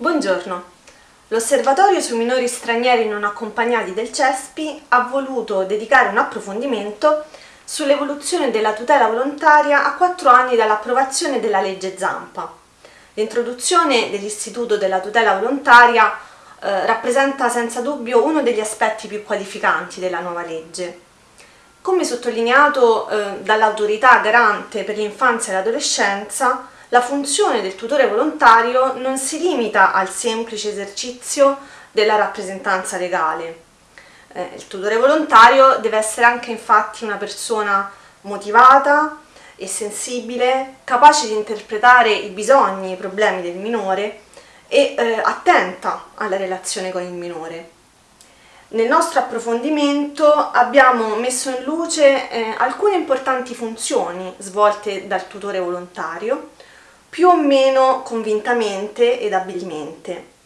Buongiorno. L'Osservatorio sui minori stranieri non accompagnati del CESPI ha voluto dedicare un approfondimento sull'evoluzione della tutela volontaria a quattro anni dall'approvazione della legge Zampa. L'introduzione dell'istituto della tutela volontaria eh, rappresenta senza dubbio uno degli aspetti più qualificanti della nuova legge. Come sottolineato eh, dall'autorità garante per l'infanzia e l'adolescenza, la funzione del tutore volontario non si limita al semplice esercizio della rappresentanza legale. Eh, il tutore volontario deve essere anche infatti una persona motivata e sensibile, capace di interpretare i bisogni, i problemi del minore e eh, attenta alla relazione con il minore. Nel nostro approfondimento abbiamo messo in luce eh, alcune importanti funzioni svolte dal tutore volontario più o meno convintamente ed abilmente.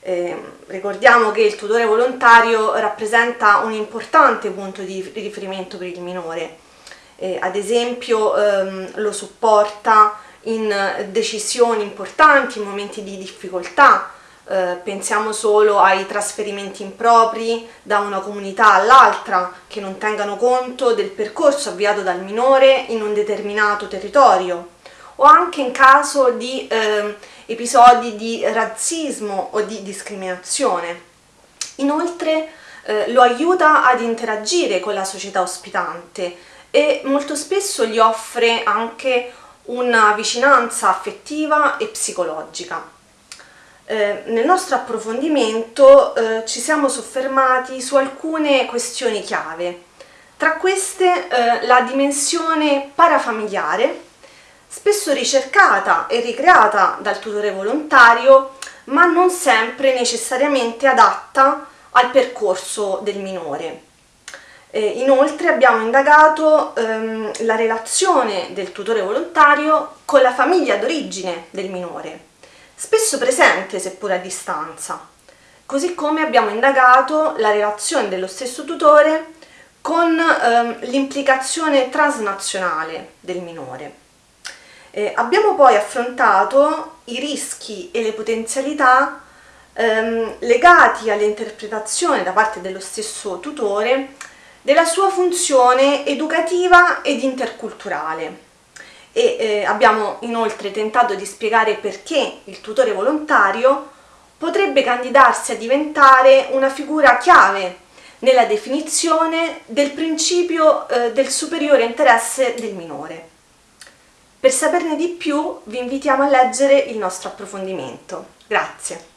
Eh, ricordiamo che il tutore volontario rappresenta un importante punto di riferimento per il minore, eh, ad esempio ehm, lo supporta in decisioni importanti, in momenti di difficoltà, eh, pensiamo solo ai trasferimenti impropri da una comunità all'altra che non tengano conto del percorso avviato dal minore in un determinato territorio o anche in caso di eh, episodi di razzismo o di discriminazione. Inoltre eh, lo aiuta ad interagire con la società ospitante e molto spesso gli offre anche una vicinanza affettiva e psicologica. Eh, nel nostro approfondimento eh, ci siamo soffermati su alcune questioni chiave, tra queste eh, la dimensione parafamiliare spesso ricercata e ricreata dal tutore volontario, ma non sempre necessariamente adatta al percorso del minore. Eh, inoltre abbiamo indagato ehm, la relazione del tutore volontario con la famiglia d'origine del minore, spesso presente seppur a distanza, così come abbiamo indagato la relazione dello stesso tutore con ehm, l'implicazione transnazionale del minore. Eh, abbiamo poi affrontato i rischi e le potenzialità ehm, legati all'interpretazione da parte dello stesso tutore della sua funzione educativa ed interculturale e eh, abbiamo inoltre tentato di spiegare perché il tutore volontario potrebbe candidarsi a diventare una figura chiave nella definizione del principio eh, del superiore interesse del minore. Per saperne di più vi invitiamo a leggere il nostro approfondimento. Grazie!